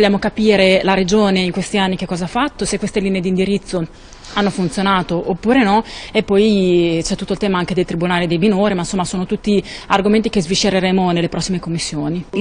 Vogliamo capire la Regione in questi anni che cosa ha fatto, se queste linee di indirizzo hanno funzionato oppure no e poi c'è tutto il tema anche del Tribunale dei minori, ma insomma sono tutti argomenti che sviscereremo nelle prossime commissioni.